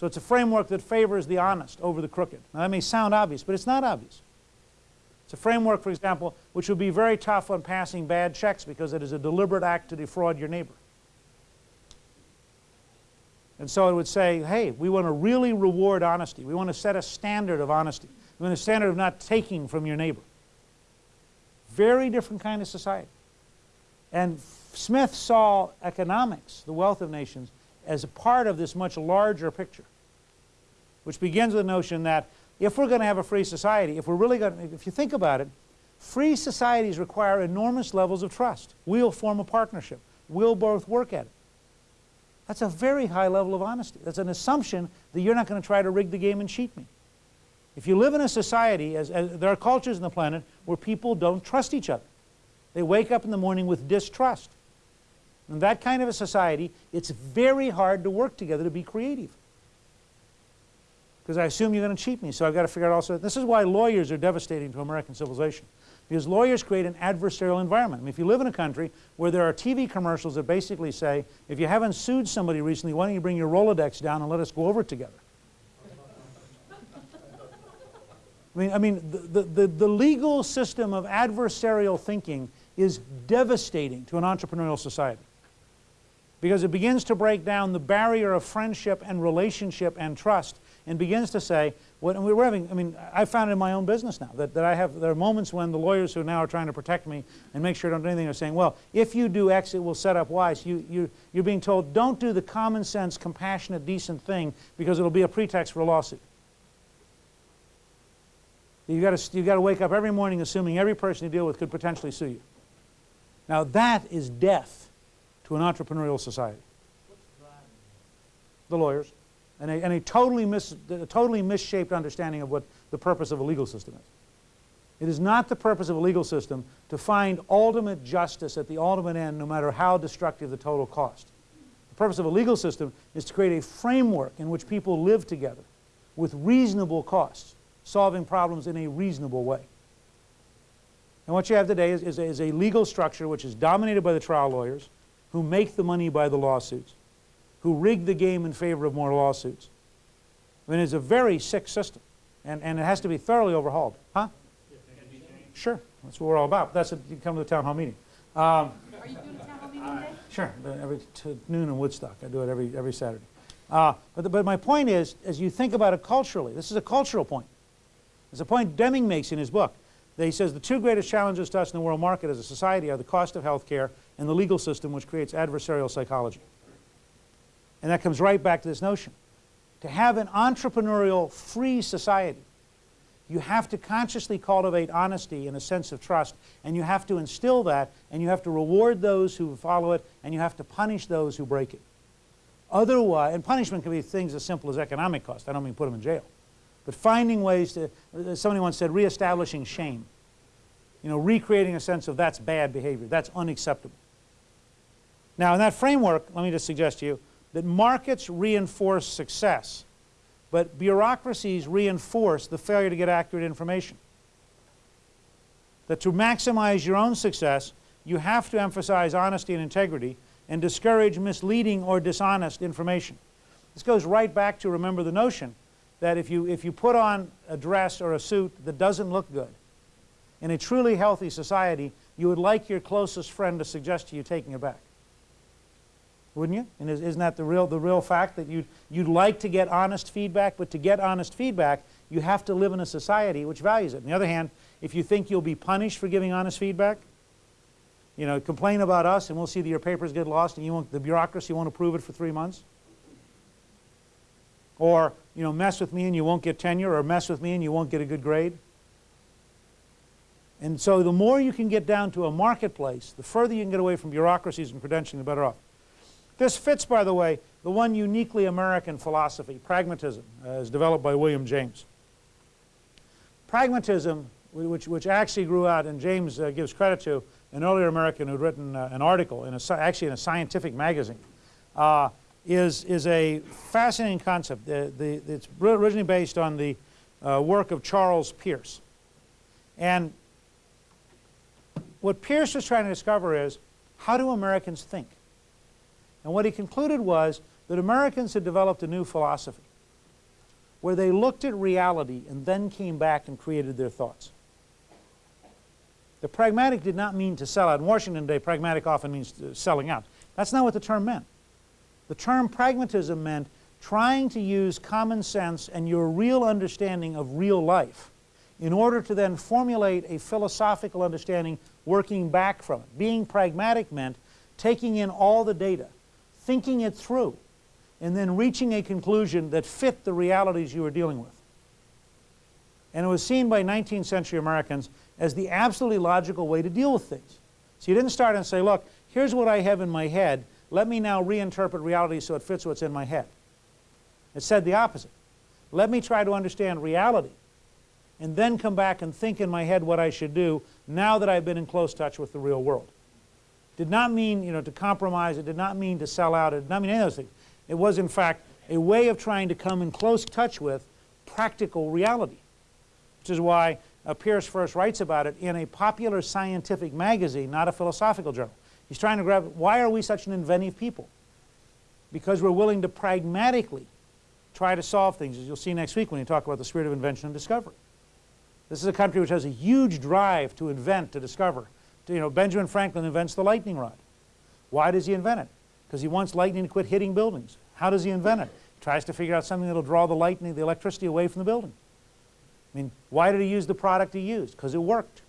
So it's a framework that favors the honest over the crooked. Now that may sound obvious, but it's not obvious. It's a framework, for example, which would be very tough on passing bad checks because it is a deliberate act to defraud your neighbor. And so it would say, hey, we want to really reward honesty. We want to set a standard of honesty. We want a standard of not taking from your neighbor. Very different kind of society. And Smith saw economics, the wealth of nations, as a part of this much larger picture, which begins with the notion that if we're going to have a free society, if we're really going to, if you think about it, free societies require enormous levels of trust. We'll form a partnership. We'll both work at it. That's a very high level of honesty. That's an assumption that you're not going to try to rig the game and cheat me. If you live in a society, as, as, there are cultures on the planet where people don't trust each other. They wake up in the morning with distrust. In that kind of a society, it's very hard to work together to be creative. Because I assume you're going to cheat me, so I've got to figure out also. This is why lawyers are devastating to American civilization because lawyers create an adversarial environment. I mean, if you live in a country where there are TV commercials that basically say, if you haven't sued somebody recently, why don't you bring your Rolodex down and let us go over it together? I mean, I mean the, the, the legal system of adversarial thinking is devastating to an entrepreneurial society because it begins to break down the barrier of friendship and relationship and trust and begins to say, what, we're having, I mean, I found it in my own business now that, that I have, there are moments when the lawyers who now are trying to protect me and make sure I don't do anything are saying, well, if you do X, it will set up Y. So you, you, you're being told, don't do the common sense, compassionate, decent thing because it'll be a pretext for a lawsuit. You've got, to, you've got to wake up every morning assuming every person you deal with could potentially sue you. Now that is death to an entrepreneurial society. The lawyers and a, and a totally, mis, a totally misshaped understanding of what the purpose of a legal system is. It is not the purpose of a legal system to find ultimate justice at the ultimate end, no matter how destructive the total cost. The purpose of a legal system is to create a framework in which people live together with reasonable costs, solving problems in a reasonable way. And what you have today is, is, is a legal structure which is dominated by the trial lawyers who make the money by the lawsuits who rig the game in favor of more lawsuits. I mean, it's a very sick system, and, and it has to be thoroughly overhauled. Huh? Sure, that's what we're all about. That's it. You come to the town hall meeting. Um, Are you doing a town hall meeting today? Sure, every noon in Woodstock. I do it every, every Saturday. Uh, but, the, but my point is, as you think about it culturally, this is a cultural point. It's a point Deming makes in his book. He says the two greatest challenges to us in the world market as a society are the cost of health care and the legal system which creates adversarial psychology. And that comes right back to this notion. To have an entrepreneurial, free society, you have to consciously cultivate honesty and a sense of trust, and you have to instill that, and you have to reward those who follow it, and you have to punish those who break it. Otherwise, and punishment can be things as simple as economic cost. I don't mean put them in jail. But finding ways to, uh, somebody once said, reestablishing shame. You know, recreating a sense of that's bad behavior, that's unacceptable. Now, in that framework, let me just suggest to you, that markets reinforce success, but bureaucracies reinforce the failure to get accurate information. That to maximize your own success, you have to emphasize honesty and integrity and discourage misleading or dishonest information. This goes right back to remember the notion that if you, if you put on a dress or a suit that doesn't look good, in a truly healthy society, you would like your closest friend to suggest to you taking it back wouldn't you? And is, not that the real, the real fact that you'd, you'd like to get honest feedback, but to get honest feedback, you have to live in a society which values it. On the other hand, if you think you'll be punished for giving honest feedback, you know, complain about us and we'll see that your papers get lost and you won't, the bureaucracy won't approve it for three months. Or, you know, mess with me and you won't get tenure or mess with me and you won't get a good grade. And so the more you can get down to a marketplace, the further you can get away from bureaucracies and credentialing, the better off. This fits, by the way, the one uniquely American philosophy, pragmatism, as developed by William James. Pragmatism, which, which actually grew out, and James uh, gives credit to, an earlier American who'd written uh, an article, in a, actually in a scientific magazine, uh, is, is a fascinating concept. The, the, it's originally based on the uh, work of Charles Peirce. And what Peirce was trying to discover is, how do Americans think? And what he concluded was that Americans had developed a new philosophy. where they looked at reality and then came back and created their thoughts. The pragmatic did not mean to sell out. In Washington today, pragmatic often means uh, selling out. That's not what the term meant. The term pragmatism meant trying to use common sense and your real understanding of real life in order to then formulate a philosophical understanding working back from it. Being pragmatic meant taking in all the data, thinking it through, and then reaching a conclusion that fit the realities you were dealing with. And it was seen by 19th century Americans as the absolutely logical way to deal with things. So you didn't start and say, look, here's what I have in my head. Let me now reinterpret reality so it fits what's in my head. It said the opposite. Let me try to understand reality and then come back and think in my head what I should do now that I've been in close touch with the real world. Did not mean you know, to compromise, it did not mean to sell out, it did not mean any of those things. It was in fact a way of trying to come in close touch with practical reality, which is why uh, Peirce first writes about it in a popular scientific magazine, not a philosophical journal. He's trying to grab, why are we such an inventive people? Because we're willing to pragmatically try to solve things, as you'll see next week when you talk about the spirit of invention and discovery. This is a country which has a huge drive to invent, to discover. To, you know, Benjamin Franklin invents the lightning rod. Why does he invent it? Because he wants lightning to quit hitting buildings. How does he invent it? He tries to figure out something that will draw the lightning, the electricity away from the building. I mean, why did he use the product he used? Because it worked.